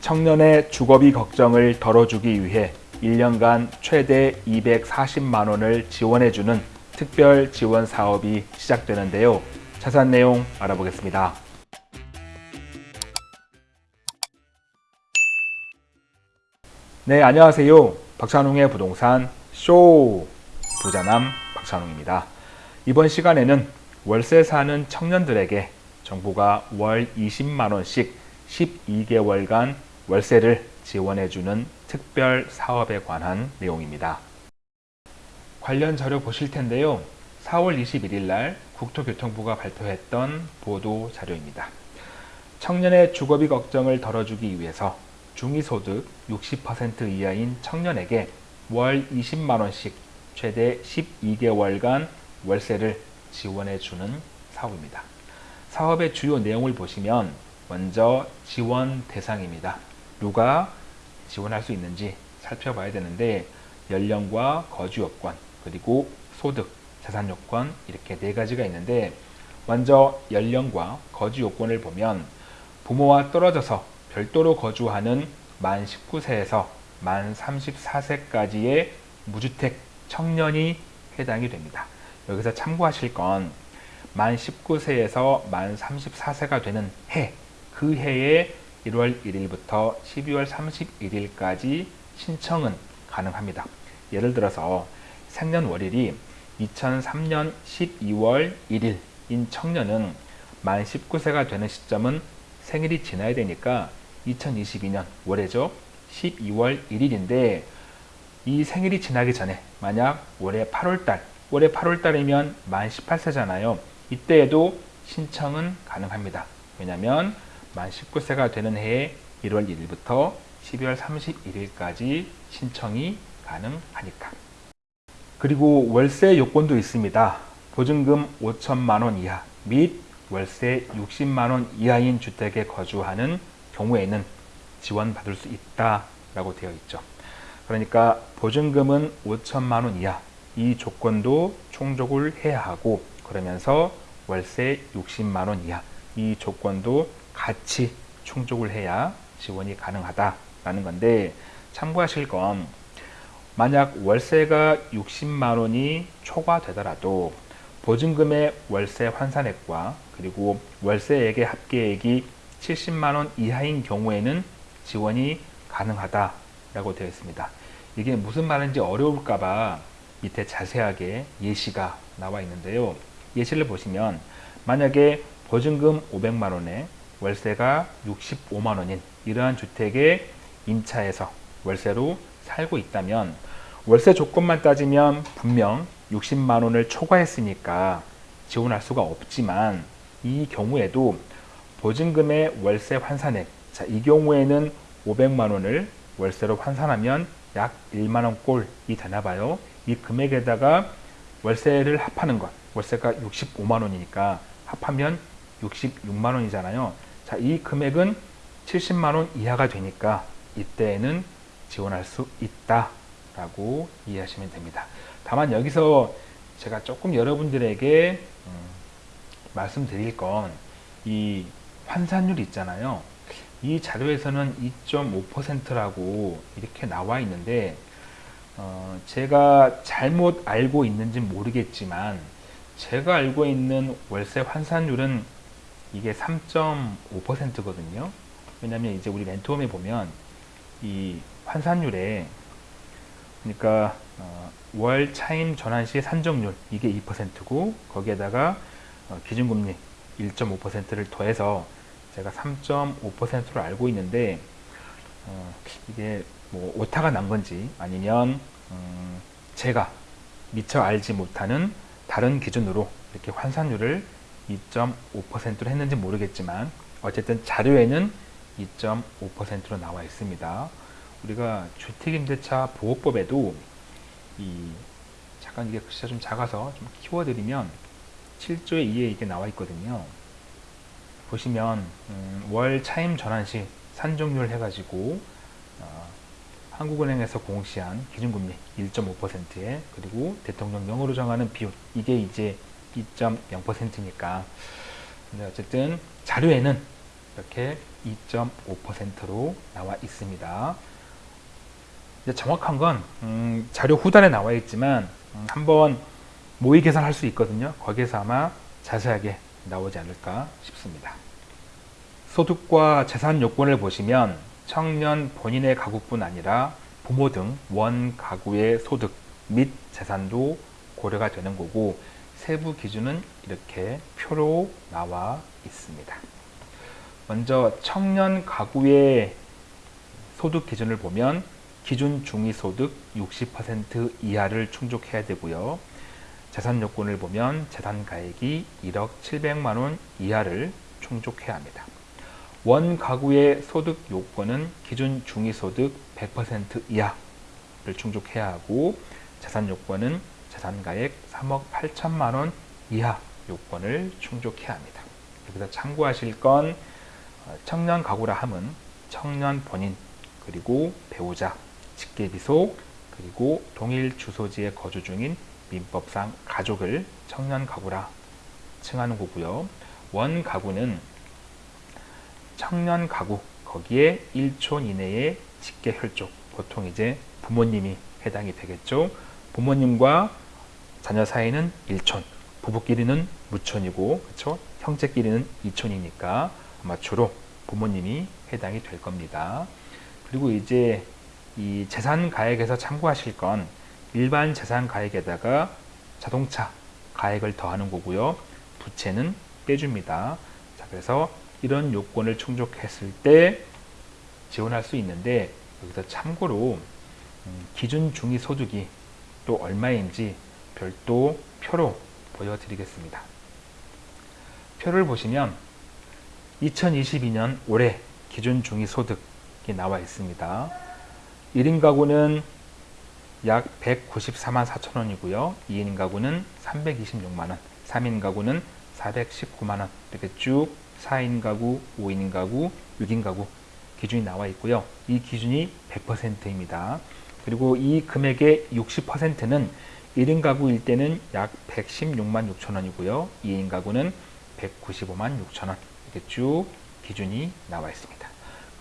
청년의 주거비 걱정을 덜어주기 위해 1년간 최대 240만 원을 지원해주는 특별 지원 사업이 시작되는데요. 자세한 내용 알아보겠습니다. 네, 안녕하세요. 박찬웅의 부동산 쇼 부자남 박찬웅입니다. 이번 시간에는 월세 사는 청년들에게 정부가 월 20만 원씩 12개월간 월세를 지원해주는 특별 사업에 관한 내용입니다. 관련 자료 보실 텐데요. 4월 21일 날 국토교통부가 발표했던 보도 자료입니다. 청년의 주거비 걱정을 덜어주기 위해서 중위소득 60% 이하인 청년에게 월 20만원씩 최대 12개월간 월세를 지원해주는 사업입니다. 사업의 주요 내용을 보시면 먼저 지원 대상입니다. 누가 지원할 수 있는지 살펴봐야 되는데 연령과 거주 여건 그리고 소득, 자산 요건 이렇게 네 가지가 있는데 먼저 연령과 거주 요건을 보면 부모와 떨어져서 별도로 거주하는 만 19세에서 만 34세까지의 무주택 청년이 해당이 됩니다. 여기서 참고하실 건 만 19세에서 만 34세가 되는 해, 그 해에 1월 1일부터 12월 31일까지 신청은 가능합니다. 예를 들어서 생년월일이 2003년 12월 1일인 청년은 만 19세가 되는 시점은 생일이 지나야 되니까 2022년 올해죠. 12월 1일인데 이 생일이 지나기 전에 만약 올해 8월달 올해 8월달이면 만 18세잖아요. 이때에도 신청은 가능합니다. 왜냐하면 만 19세가 되는 해에 1월 1일부터 12월 31일까지 신청이 가능하니까. 그리고 월세 요건도 있습니다. 보증금 5천만원 이하 및 월세 60만원 이하인 주택에 거주하는 경우에는 지원받을 수 있다 라고 되어 있죠. 그러니까 보증금은 5천만원 이하 이 조건도 충족을 해야 하고 그러면서 월세 60만원 이하 이 조건도 같이 충족을 해야 지원이 가능하다라는 건데 참고하실 건 만약 월세가 60만 원이 초과되더라도 보증금의 월세 환산액과 그리고 월세액의 합계액이 70만 원 이하인 경우에는 지원이 가능하다라고 되어 있습니다. 이게 무슨 말인지 어려울까봐 밑에 자세하게 예시가 나와 있는데요. 예시를 보시면 만약에 보증금 500만 원에 월세가 65만 원인 이러한 주택에 임차해서 월세로 살고 있다면 월세 조건만 따지면 분명 60만 원을 초과했으니까 지원할 수가 없지만 이 경우에도 보증금의 월세 환산액 자, 이 경우에는 500만 원을 월세로 환산하면 약 1만 원 꼴이 되나 봐요. 이 금액에다가 월세를 합하는 것 월세가 65만 원이니까 합하면 66만 원이잖아요. 자, 이 금액은 70만 원 이하가 되니까 이때에는 지원할 수 있다라고 이해하시면 됩니다. 다만 여기서 제가 조금 여러분들에게 음, 말씀드릴 건 이 환산율 있잖아요. 이 자료에서는 2.5%라고 이렇게 나와 있는데 어, 제가 잘못 알고 있는지 모르겠지만 제가 알고 있는 월세 환산율은 이게 3.5%거든요. 왜냐면 이제 우리 렌트홈에 보면 이 환산율에 그러니까 어, 월 차임 전환 시 산정률 이게 2%고 거기에다가 어, 기준금리 1.5%를 더해서 제가 3.5%로 알고 있는데 어, 이게 뭐 오타가 난 건지 아니면 음, 제가 미처 알지 못하는 다른 기준으로 이렇게 환산율을 2.5%로 했는지 모르겠지만 어쨌든 자료에는 2.5%로 나와 있습니다. 우리가 주택임대차 보호법에도 이 잠깐 이게 글씨가 좀 작아서 좀 키워드리면 7조의 2에 이게 나와 있거든요. 보시면 음, 월 차임 전환 시 산정률 해가지고 어, 한국은행에서 공시한 기준금리 1.5%에 그리고 대통령령으로 정하는 비율 이게 이제 2.0%니까 근데 어쨌든 자료에는 이렇게 2.5%로 나와 있습니다. 정확한 건 음, 자료 후단에 나와 있지만 음, 한번 모의 계산할 수 있거든요. 거기에서 아마 자세하게 나오지 않을까 싶습니다. 소득과 재산 요건을 보시면 청년 본인의 가구뿐 아니라 부모 등 원 가구의 소득 및 재산도 고려가 되는 거고 세부 기준은 이렇게 표로 나와 있습니다. 먼저 청년 가구의 소득 기준을 보면 기준 중위소득 60% 이하를 충족해야 되고요. 재산 요건을 보면 재산 가액이 1억 700만 원 이하를 충족해야 합니다. 원 가구의 소득 요건은 기준 중위소득 100% 이하를 충족해야 하고 재산 요건은 재산가액 3억 8천만 원 이하 요건을 충족해야 합니다. 여기서 참고하실 건 어, 청년 가구라 함은 청년 본인 그리고 배우자, 직계비속 그리고 동일 주소지에 거주 중인 민법상 가족을 청년 가구라 칭하는 거고요. 원 가구는 청년 가구 거기에 1촌 이내의 직계 혈족 보통 이제 부모님이 해당이 되겠죠. 부모님과 자녀 사이는 1촌, 부부끼리는 무촌이고 그렇죠? 형제끼리는 2촌이니까 아마 주로 부모님이 해당이 될 겁니다. 그리고 이제 이 재산 가액에서 참고하실 건 일반 재산 가액에다가 자동차 가액을 더하는 거고요. 부채는 빼줍니다. 자, 그래서 이런 요건을 충족했을 때 지원할 수 있는데 여기서 참고로 음, 기준 중위 소득이 또 얼마인지 별도 표로 보여드리겠습니다. 표를 보시면 2022년 올해 기준 중위 소득이 나와 있습니다. 1인 가구는 약 194만 4천 원이고요. 2인 가구는 326만 원, 3인 가구는 419만 원 이렇게 쭉 4인 가구, 5인 가구, 6인 가구 기준이 나와 있고요. 이 기준이 100%입니다. 그리고 이 금액의 60%는 1인 가구일 때는 약 116만 6천 원이고요. 2인 가구는 195만 6천 원 이렇게 쭉 기준이 나와 있습니다.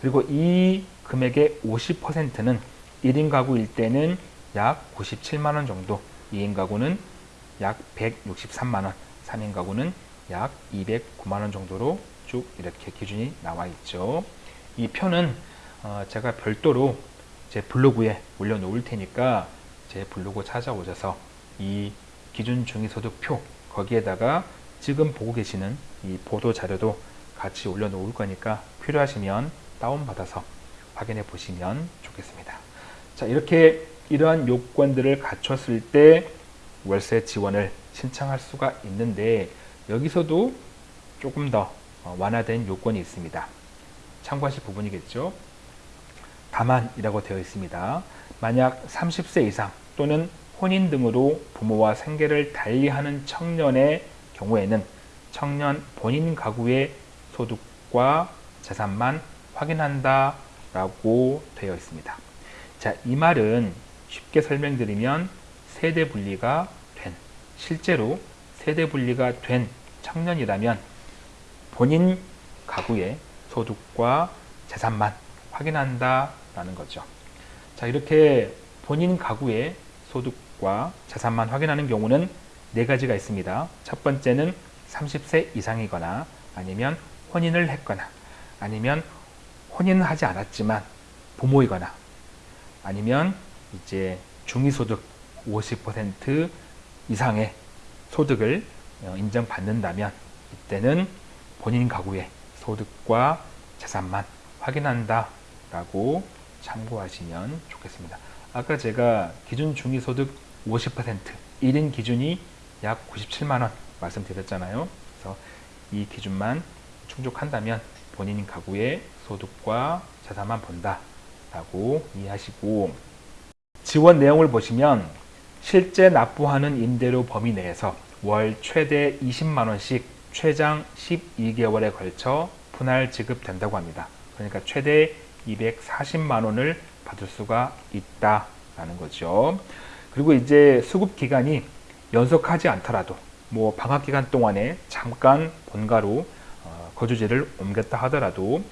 그리고 이 금액의 50%는 1인 가구일 때는 약 97만 원 정도, 2인 가구는 약 163만 원, 3인 가구는 약 209만 원 정도로 쭉 이렇게 기준이 나와 있죠. 이 표는 어 제가 별도로 제 블로그에 올려놓을 테니까 제 블로그 찾아오셔서 이 기준 중위소득표 거기에다가 지금 보고 계시는 이 보도 자료도 같이 올려놓을 거니까 필요하시면 다운받아서 확인해 보시면 좋겠습니다. 자 이렇게 이러한 요건들을 갖췄을 때 월세 지원을 신청할 수가 있는데 여기서도 조금 더 어, 완화된 요건이 있습니다. 참고하실 부분이겠죠. 다만 이라고 되어 있습니다. 만약 30세 이상 또는 혼인 등으로 부모와 생계를 달리하는 청년의 경우에는 청년 본인 가구의 소득과 재산만 확인한다 라고 되어 있습니다. 자, 이 말은 쉽게 설명드리면 세대 분리가 된, 실제로 세대 분리가 된 청년이라면 본인 가구의 소득과 재산만 확인한다 라는 거죠. 자, 이렇게 본인 가구의 소득과 재산만 확인하는 경우는 네 가지가 있습니다. 첫 번째는 30세 이상이거나 아니면 혼인을 했거나 아니면 혼인은 하지 않았지만 부모이거나 아니면 이제 중위소득 50% 이상의 소득을 어, 인정받는다면 이때는 본인 가구의 소득과 재산만 확인한다 라고 참고하시면 좋겠습니다. 아까 제가 기준 중위소득 50% 1인 기준이 약 97만원 말씀드렸잖아요. 그래서 이 기준만 충족한다면 본인 가구의 소득과 자산만 본다 라고 이해하시고 지원 내용을 보시면 실제 납부하는 임대료 범위 내에서 월 최대 20만원씩 최장 12개월에 걸쳐 분할 지급된다고 합니다. 그러니까 최대 240만 원을 받을 수가 있다라는 거죠. 그리고 이제 수급 기간이 연속하지 않더라도 뭐 방학 기간 동안에 잠깐 본가로 어, 거주지를 옮겼다 하더라도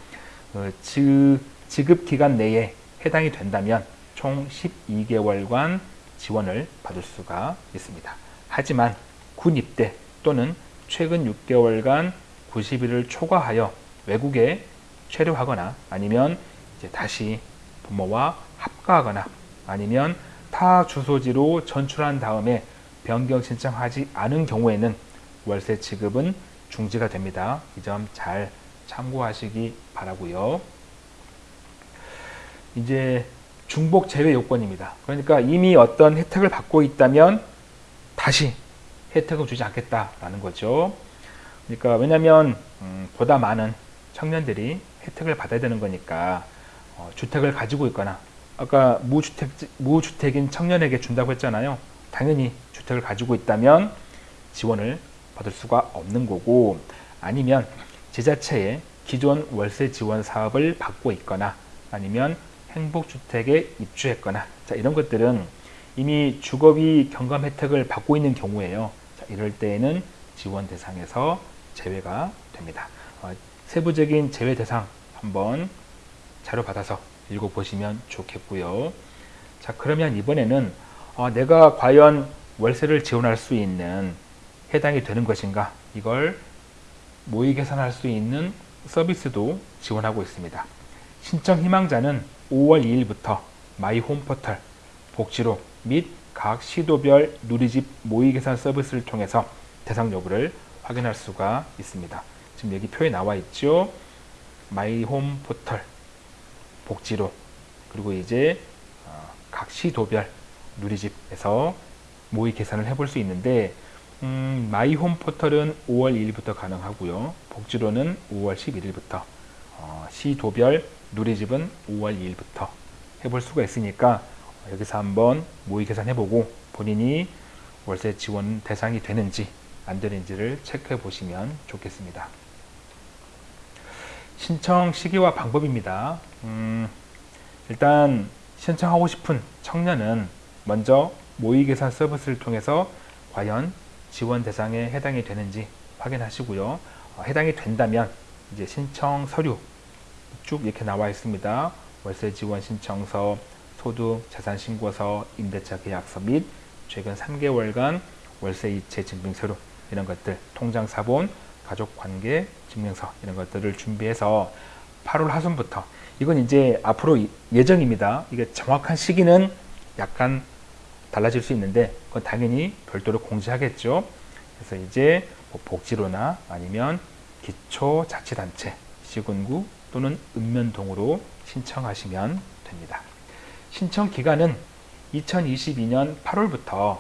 그 지, 지급 기간 내에 해당이 된다면 총 12개월간 지원을 받을 수가 있습니다. 하지만 군 입대 또는 최근 6개월간 90일을 초과하여 외국에 체류하거나 아니면 이제 다시 부모와 합가하거나 아니면 타 주소지로 전출한 다음에 변경 신청하지 않은 경우에는 월세 지급은 중지가 됩니다. 이 점 잘 참고하시기 바라고요. 이제 중복 제외 요건입니다. 그러니까 이미 어떤 혜택을 받고 있다면 다시 혜택을 주지 않겠다라는 거죠. 그러니까 왜냐하면 음, 보다 많은 청년들이 혜택을 받아야 되는 거니까 어, 주택을 가지고 있거나 아까 무주택 무주택인 청년에게 준다고 했잖아요. 당연히 주택을 가지고 있다면 지원을 받을 수가 없는 거고 아니면 지자체에 기존 월세 지원 사업을 받고 있거나 아니면 행복주택에 입주했거나 자, 이런 것들은 이미 주거비 경감 혜택을 받고 있는 경우에요. 자, 이럴 때에는 지원 대상에서 제외가 됩니다. 어, 세부적인 제외 대상 한번 자료 받아서 읽어보시면 좋겠고요. 자 그러면 이번에는 어, 내가 과연 월세를 지원할 수 있는 해당이 되는 것인가 이걸 모의 계산할 수 있는 서비스도 지원하고 있습니다. 신청 희망자는 5월 2일부터 마이홈 포털 복지로 및 각 시도별 누리집 모의 계산 서비스를 통해서 대상 여부를 확인할 수가 있습니다. 지금 여기 표에 나와 있죠. 마이홈 포털 복지로 그리고 이제 어, 각 시도별 누리집에서 모의 계산을 해볼 수 있는데 음, 마이홈 포털은 5월 2일부터 가능하고요. 복지로는 5월 11일부터 어, 시도별 누리집은 5월 2일부터 해볼 수가 있으니까 여기서 한번 모의 계산해보고 본인이 월세 지원 대상이 되는지 안 되는지를 체크해 보시면 좋겠습니다. 신청 시기와 방법입니다. 음, 일단 신청하고 싶은 청년은 먼저 모의 계산 서비스를 통해서 과연 지원 대상에 해당이 되는지 확인하시고요. 어, 해당이 된다면 이제 신청 서류 쭉 이렇게 나와 있습니다. 월세 지원 신청서, 소득, 자산 신고서, 임대차 계약서 및 최근 3개월간 월세 이체 증빙 서류 이런 것들, 통장 사본, 가족 관계 증명서 이런 것들을 준비해서 8월 하순부터 이건 이제 앞으로 예정입니다. 이게 정확한 시기는 약간 달라질 수 있는데 그건 당연히 별도로 공지하겠죠. 그래서 이제 뭐 복지로나 아니면 기초자치단체, 시군구 또는 읍면동으로 신청하시면 됩니다. 신청 기간은 2022년 8월부터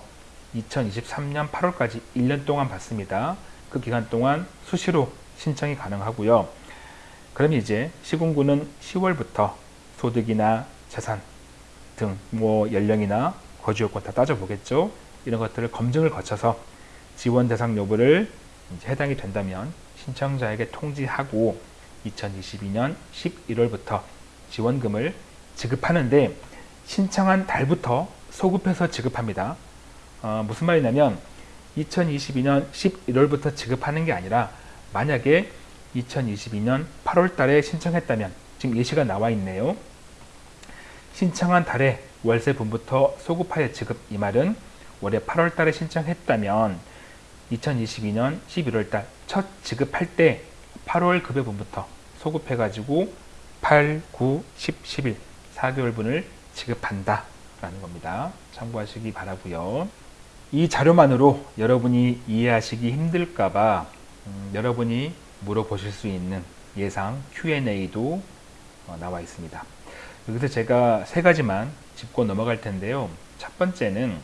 2023년 8월까지 1년 동안 받습니다. 그 기간 동안 수시로 신청이 가능하고요. 그럼 이제 시군구는 10월부터 소득이나 재산 등 뭐 연령이나 거주 요건 다 따져보겠죠. 이런 것들을 검증을 거쳐서 지원 대상 여부를 해당이 된다면 신청자에게 통지하고 2022년 11월부터 지원금을 지급하는데 신청한 달부터 소급해서 지급합니다. 어, 무슨 말이냐면 2022년 11월부터 지급하는 게 아니라 만약에 2022년 8월 달에 신청했다면 지금 예시가 나와 있네요. 신청한 달에 월세분부터 소급하여 지급 이 말은 올해 8월 달에 신청했다면 2022년 11월 달 첫 지급할 때 8월 급여분부터 소급해 가지고 8, 9, 10, 11 4개월분을 지급한다 라는 겁니다. 참고하시기 바라고요. 이 자료만으로 여러분이 이해하시기 힘들까봐 음, 여러분이 물어보실 수 있는 예상 Q&A도 어, 나와 있습니다. 여기서 제가 세 가지만 짚고 넘어갈 텐데요. 첫 번째는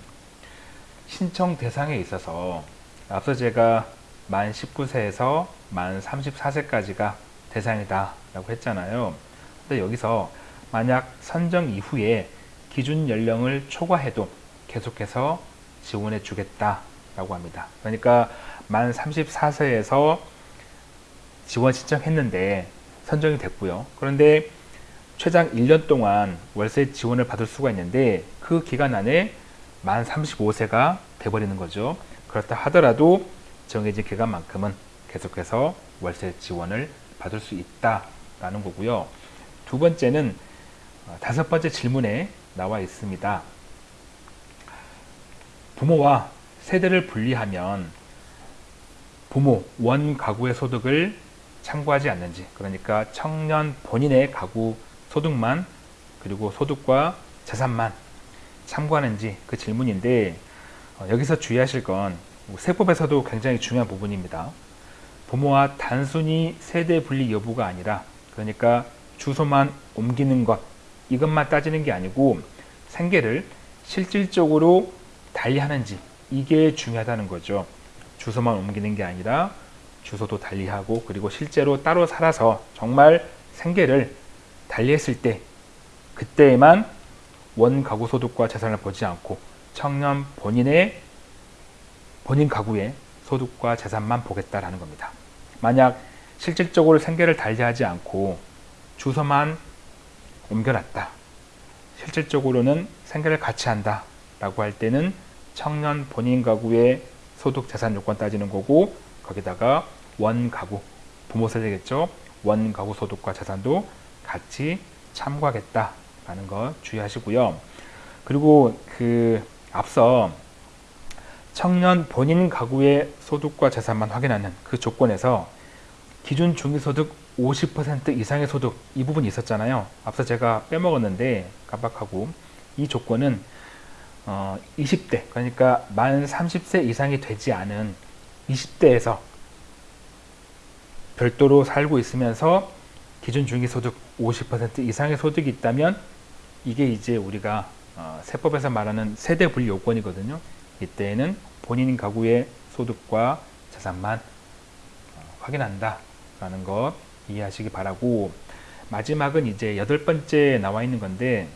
신청 대상에 있어서 앞서 제가 만 19세에서 만 34세까지가 대상이다 라고 했잖아요. 근데 여기서 만약 선정 이후에 기준 연령을 초과해도 계속해서 지원해 주겠다 라고 합니다. 그러니까 만 34세에서 지원 신청했는데 선정이 됐고요. 그런데 최장 1년 동안 월세 지원을 받을 수가 있는데 그 기간 안에 만 35세가 돼버리는 거죠. 그렇다 하더라도 정해진 기간만큼은 계속해서 월세 지원을 받을 수 있다라는 거고요. 두 번째는 어, 다섯 번째 질문에 나와 있습니다. 부모와 세대를 분리하면 부모 원 가구의 소득을 참고하지 않는지 그러니까 청년 본인의 가구 소득만 그리고 소득과 재산만 참고하는지 그 질문인데 어, 여기서 주의하실 건 세법에서도 굉장히 중요한 부분입니다. 부모와 단순히 세대 분리 여부가 아니라 그러니까 주소만 옮기는 것 이것만 따지는 게 아니고 생계를 실질적으로 달리 하는지 이게 중요하다는 거죠. 주소만 옮기는 게 아니라 주소도 달리 하고 그리고 실제로 따로 살아서 정말 생계를 달리 했을 때 그때에만 원 가구 소득과 재산을 보지 않고 청년 본인의 본인 가구의 소득과 재산만 보겠다라는 겁니다. 만약 실질적으로 생계를 달리하지 않고 주소만 옮겨놨다. 실질적으로는 생계를 같이 한다. 라고 할 때는 청년 본인 가구의 소득 재산 요건 따지는 거고 거기다가 원 가구 부모 세대겠죠. 원 가구 소득과 재산도 같이 참고하겠다 라는 거 주의하시고요. 그리고 그 앞서 청년 본인 가구의 소득과 재산만 확인하는 그 조건에서 기준 중위소득 50% 이상의 소득 이 부분이 있었잖아요. 앞서 제가 빼먹었는데 깜빡하고 이 조건은 어, 20대 그러니까 만 30세 이상이 되지 않은 20대에서 별도로 살고 있으면서 기준 중위소득 50% 이상의 소득이 있다면 이게 이제 우리가 어, 세법에서 말하는 세대 분리 요건이거든요. 이때에는 본인 가구의 소득과 재산만 어, 확인한다 라는 것 이해하시기 바라고 마지막은 이제 여덟 번째 나와 있는 건데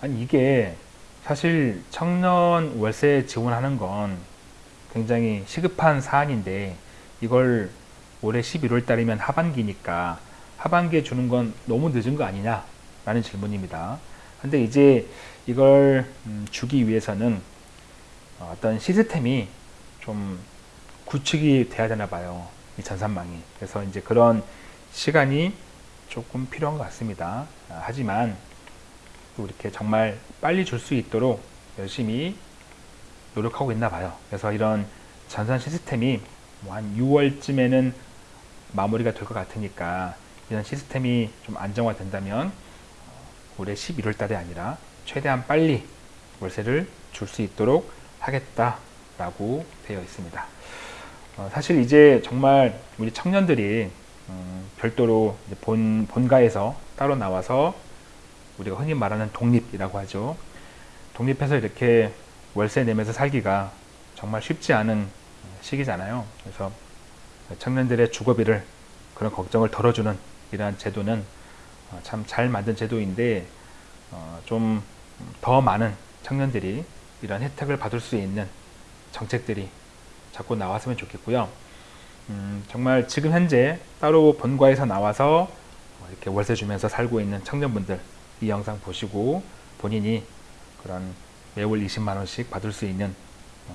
아니 이게 사실 청년 월세 지원하는 건 굉장히 시급한 사안인데 이걸 올해 11월 달이면 하반기니까 하반기에 주는 건 너무 늦은 거 아니냐 라는 질문입니다. 근데 이제 이걸 음, 주기 위해서는 어떤 시스템이 좀 구축이 돼야 되나 봐요 이 전산망이. 그래서 이제 그런 시간이 조금 필요한 것 같습니다. 아, 하지만 또 이렇게 정말 빨리 줄 수 있도록 열심히 노력하고 있나 봐요 그래서 이런 전산 시스템이 뭐 한 6월쯤에는 마무리가 될 것 같으니까 이런 시스템이 좀 안정화 된다면 어, 올해 11월 달이 아니라 최대한 빨리 월세를 줄 수 있도록 하겠다라고 되어 있습니다. 어, 사실 이제 정말 우리 청년들이 음, 별도로 본, 본가에서 따로 나와서 우리가 흔히 말하는 독립이라고 하죠. 독립해서 이렇게 월세 내면서 살기가 정말 쉽지 않은 시기잖아요. 그래서 청년들의 주거비를 그런 걱정을 덜어주는 이러한 제도는 어, 참잘 만든 제도인데 어, 좀더 많은 청년들이 이런 혜택을 받을 수 있는 정책들이 자꾸 나왔으면 좋겠고요. 음, 정말 지금 현재 따로 본가에서 나와서 이렇게 월세 주면서 살고 있는 청년분들 이 영상 보시고 본인이 그런 매월 20만원씩 받을 수 있는 어,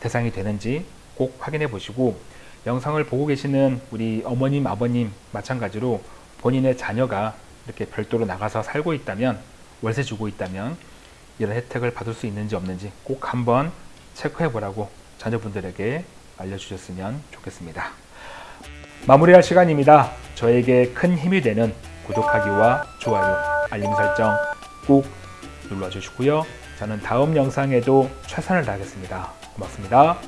대상이 되는지 꼭 확인해 보시고 영상을 보고 계시는 우리 어머님 아버님 마찬가지로 본인의 자녀가 이렇게 별도로 나가서 살고 있다면 월세 주고 있다면 이런 혜택을 받을 수 있는지 없는지 꼭 한번 체크해 보라고 자녀분들에게 알려주셨으면 좋겠습니다. 마무리할 시간입니다. 저에게 큰 힘이 되는 구독하기와 좋아요, 알림 설정 꼭 눌러주시고요. 저는 다음 영상에도 최선을 다하겠습니다. 고맙습니다.